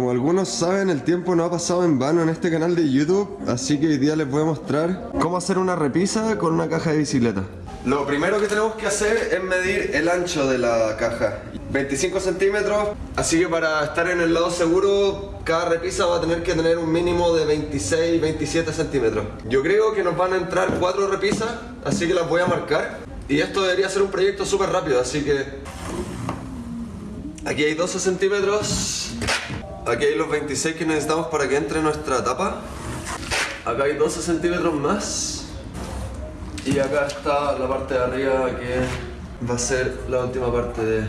Como algunos saben, el tiempo no ha pasado en vano en este canal de YouTube, así que hoy día les voy a mostrar cómo hacer una repisa con una caja de bicicleta. Lo primero que tenemos que hacer es medir el ancho de la caja. 25 centímetros, así que para estar en el lado seguro, cada repisa va a tener que tener un mínimo de 26, 27 centímetros. Yo creo que nos van a entrar 4 repisas, así que las voy a marcar. Y esto debería ser un proyecto súper rápido, así que... Aquí hay 12 centímetros. Aquí hay los 26 que necesitamos para que entre nuestra tapa. Acá hay 12 centímetros más. Y acá está la parte de arriba que va a ser la última parte de...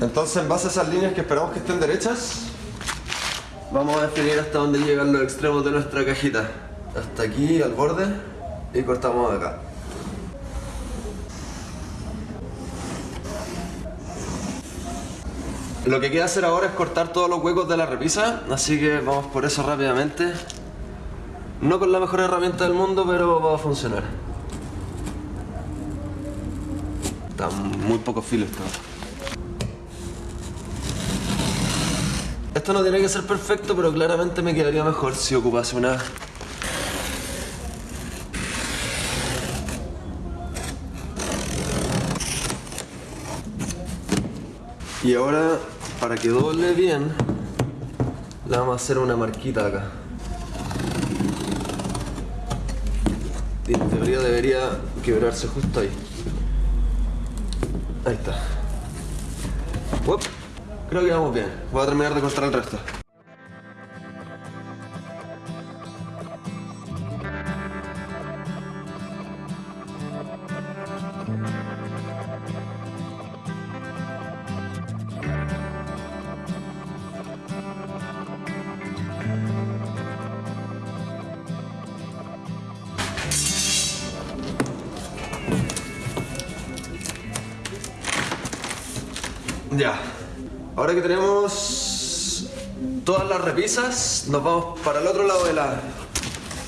Entonces en base a esas líneas que esperamos que estén derechas, vamos a definir hasta dónde llegan los extremos de nuestra cajita. Hasta aquí, al borde, y cortamos acá. Lo que queda hacer ahora es cortar todos los huecos de la repisa, así que vamos por eso rápidamente. No con la mejor herramienta del mundo, pero va a funcionar. Está muy poco filo esto. Esto no tiene que ser perfecto, pero claramente me quedaría mejor si ocupase una... Y ahora, para que doble bien, le vamos a hacer una marquita acá. Y en teoría debería quebrarse justo ahí. Ahí está. Creo que vamos bien. Voy a terminar de cortar el resto. Ya. Ahora que tenemos todas las repisas, nos vamos para el otro lado de la,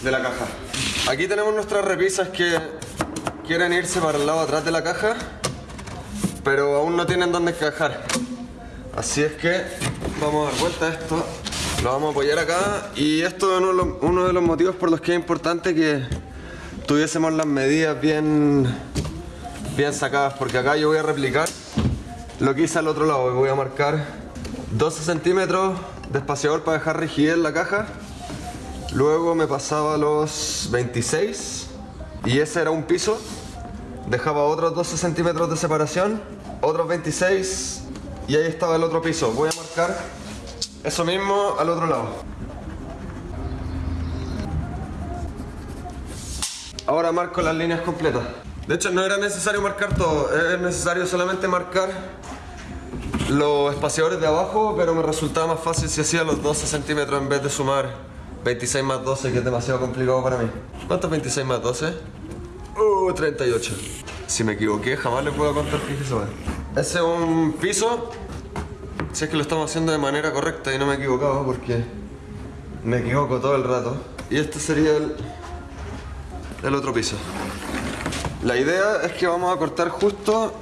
de la caja. Aquí tenemos nuestras repisas que quieren irse para el lado atrás de la caja, pero aún no tienen dónde encajar. Así es que vamos a dar vuelta a esto, lo vamos a apoyar acá y esto es uno, uno de los motivos por los que es importante que tuviésemos las medidas bien, bien sacadas, porque acá yo voy a replicar lo que hice al otro lado, voy a marcar 12 centímetros de espaciador para dejar rigidez en la caja. Luego me pasaba los 26 y ese era un piso. Dejaba otros 12 centímetros de separación, otros 26 y ahí estaba el otro piso. Voy a marcar eso mismo al otro lado. Ahora marco las líneas completas. De hecho no era necesario marcar todo, es necesario solamente marcar los espaciadores de abajo, pero me resultaba más fácil si hacía los 12 centímetros en vez de sumar 26 más 12, que es demasiado complicado para mí. ¿Cuánto es 26 más 12? Uh, 38. Si me equivoqué, jamás le puedo contar, fíjese. Ese es un piso, si es que lo estamos haciendo de manera correcta y no me he equivocado, porque me equivoco todo el rato. Y este sería el, el otro piso. La idea es que vamos a cortar justo...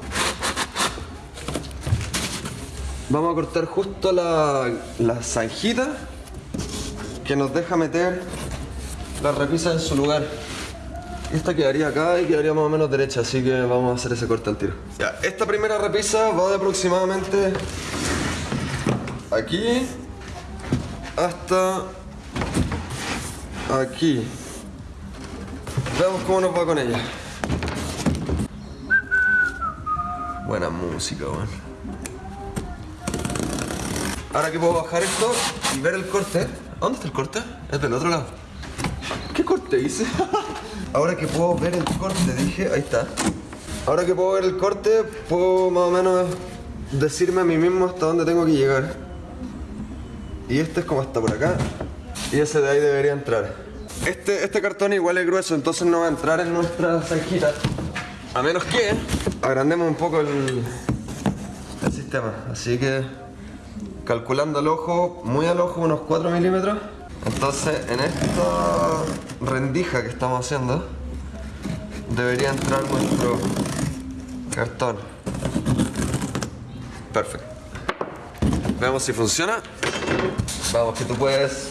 Vamos a cortar justo la, la zanjita que nos deja meter la repisa en su lugar. Esta quedaría acá y quedaría más o menos derecha, así que vamos a hacer ese corte al tiro. Ya, esta primera repisa va de aproximadamente aquí hasta aquí. Veamos cómo nos va con ella. Buena música, weón. Ahora que puedo bajar esto y ver el corte. ¿Dónde está el corte? Es del otro lado. ¿Qué corte hice? Ahora que puedo ver el corte, dije, ahí está. Ahora que puedo ver el corte, puedo más o menos decirme a mí mismo hasta dónde tengo que llegar. Y este es como hasta por acá. Y ese de ahí debería entrar. Este, este cartón igual es grueso, entonces no va a entrar en nuestra zanjita. A menos que agrandemos un poco el, sistema. Así que calculando al ojo, muy al ojo, unos 4 milímetros. Entonces en esta rendija que estamos haciendo debería entrar nuestro cartón. Perfecto. Veamos si funciona. Vamos, que tú puedes.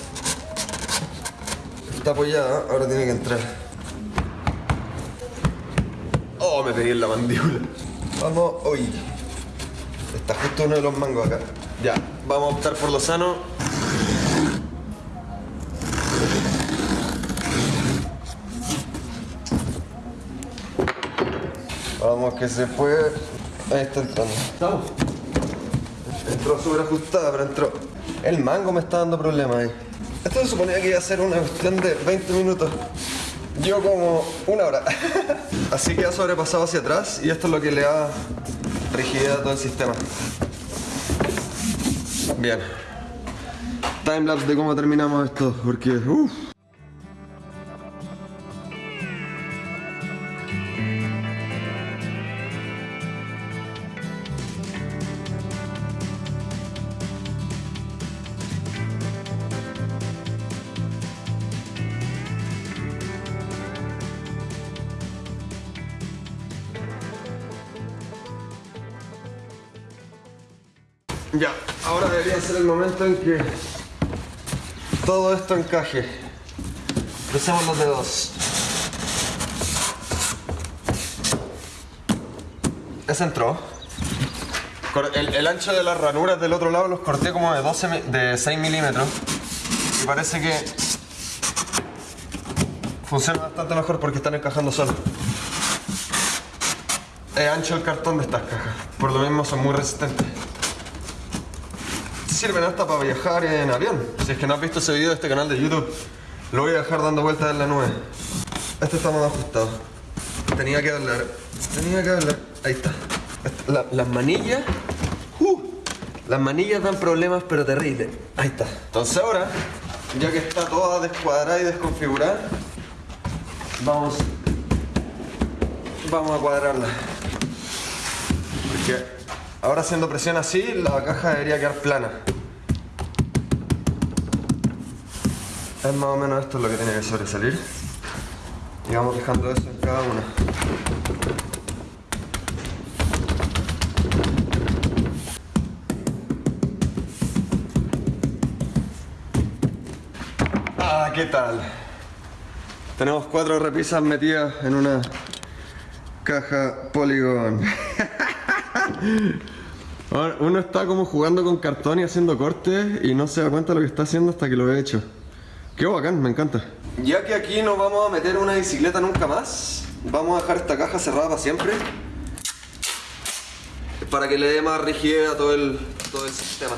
Está apoyada, ahora tiene que entrar. Oh, me pegué en la mandíbula. Vamos, hoy. Está justo uno de los mangos acá. Ya, vamos a optar por lo sano. Vamos, que se fue. Ahí está entrando. ¿Estamos? Entró súper ajustada, pero entró. El mango me está dando problemas ahí. Esto se suponía que iba a ser una cuestión de 20 minutos. Yo como una hora. Así que ha sobrepasado hacia atrás y esto es lo que le da rigidez a todo el sistema. Bien. Timelapse de cómo terminamos esto, porque... uff. Ya, ahora debería ser el momento en que todo esto encaje. Crucemos los dedos. Ese entró. El, ancho de las ranuras del otro lado los corté como de, 12, mi- de 6 milímetros. Y parece que funciona bastante mejor porque están encajando solo. Es ancho el cartón de estas cajas. Por lo mismo son muy resistentes sirven hasta para viajar en avión. Si es que no has visto ese video de este canal de YouTube, lo voy a dejar dando vueltas en la nube. Este está más ajustado. Tenía que hablar. Tenía que hablar. Ahí está. La- las manillas. ¡uh! las manillas dan problemas, pero terribles. Ahí está. Entonces ahora, ya que está toda descuadrada y desconfigurada, vamos. Vamos a cuadrarla. Porque Ahora haciendo presión así, la caja debería quedar plana. Es más o menos esto lo que tiene que sobresalir. Y vamos dejando eso en cada una. Ah, ¿qué tal? Tenemos cuatro repisas metidas en una caja Polygon. Uno está como jugando con cartón y haciendo cortes y no se da cuenta de lo que está haciendo hasta que lo he hecho. Qué bacán, me encanta. Ya que aquí no vamos a meter una bicicleta nunca más, vamos a dejar esta caja cerrada para siempre. Para que le dé más rigidez a todo el, todo el sistema.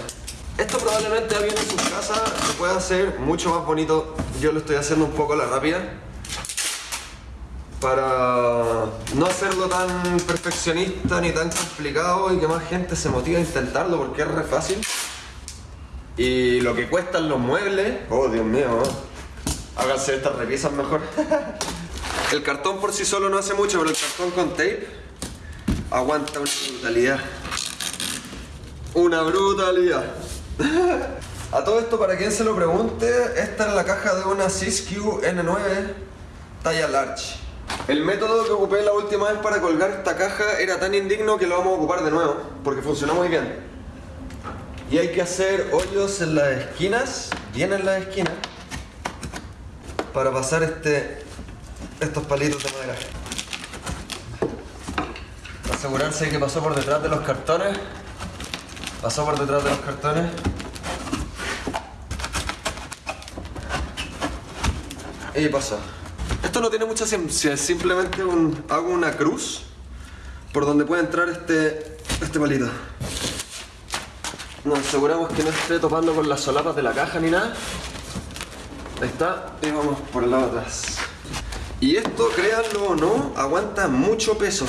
Esto probablemente alguien en su casa lo pueda hacer mucho más bonito. Yo lo estoy haciendo un poco a la rápida para no hacerlo tan perfeccionista ni tan complicado y que más gente se motive a intentarlo porque es re fácil. Y lo que cuestan los muebles, oh Dios mío, háganse estas repisas mejor. el cartón por sí solo no hace mucho, pero el cartón con tape aguanta una brutalidad. Una brutalidad. A todo esto, para quien se lo pregunte, esta es la caja de una Siskiyou N9 talla large. El método que ocupé la última vez para colgar esta caja era tan indigno que lo vamos a ocupar de nuevo, porque funcionó muy bien. Y hay que hacer hoyos en las esquinas, bien en las esquinas, para pasar este, estos palitos de madera. Asegurarse de que pasó por detrás de los cartones. Pasó por detrás de los cartones. Y pasó. No tiene mucha ciencia, es simplemente hago una cruz por donde puede entrar este, este palito. Nos aseguramos que no esté topando con las solapas de la caja ni nada. Ahí está, y vamos por el lado atrás. Y esto, créanlo o no, aguanta mucho peso.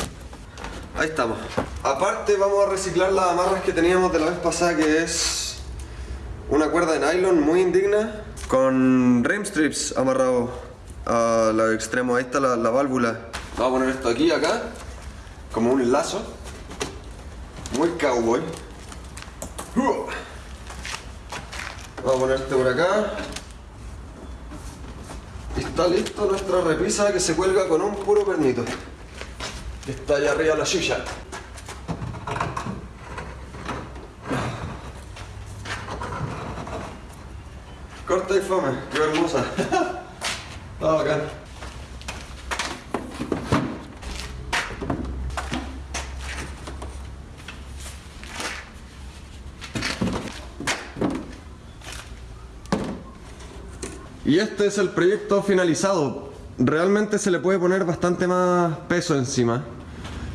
Ahí estamos. Aparte vamos a reciclar las amarras que teníamos de la vez pasada que es una cuerda de nylon muy indigna con rim strips amarrado a los extremos. Ahí está la, la válvula. Vamos a poner esto aquí, acá, como un lazo. Muy cowboy. Vamos a poner este por acá. Y está listo nuestra repisa que se cuelga con un puro pernito. Está allá arriba la silla. Corta y fome, qué hermosa. Y este es el proyecto finalizado. Realmente se le puede poner bastante más peso encima.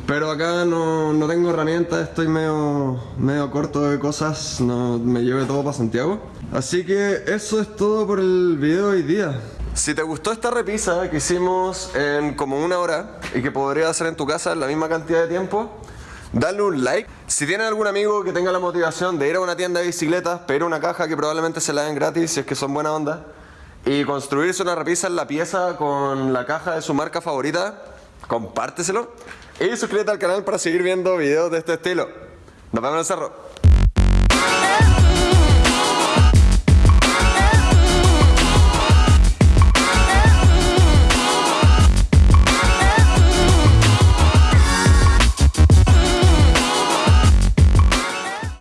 Pero acá no, no tengo herramientas, estoy medio, medio corto de cosas, no me lleve todo para Santiago. Así que eso es todo por el video de hoy día. Si te gustó esta repisa que hicimos en como una hora y que podría hacer en tu casa en la misma cantidad de tiempo, dale un like. Si tienen algún amigo que tenga la motivación de ir a una tienda de bicicletas, pedir una caja que probablemente se la den gratis si es que son buena onda, y construirse una repisa en la pieza con la caja de su marca favorita, compárteselo. Y suscríbete al canal para seguir viendo videos de este estilo. Nos vemos en el cerro.